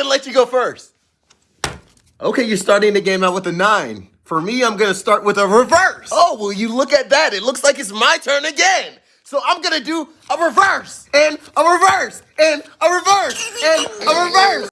gonna let you go first. Okay, you're starting the game out with a nine. For me, I'm gonna start with a reverse. Oh, well, you look at that. It looks like it's my turn again. So I'm gonna do a reverse and a reverse and a reverse and a reverse.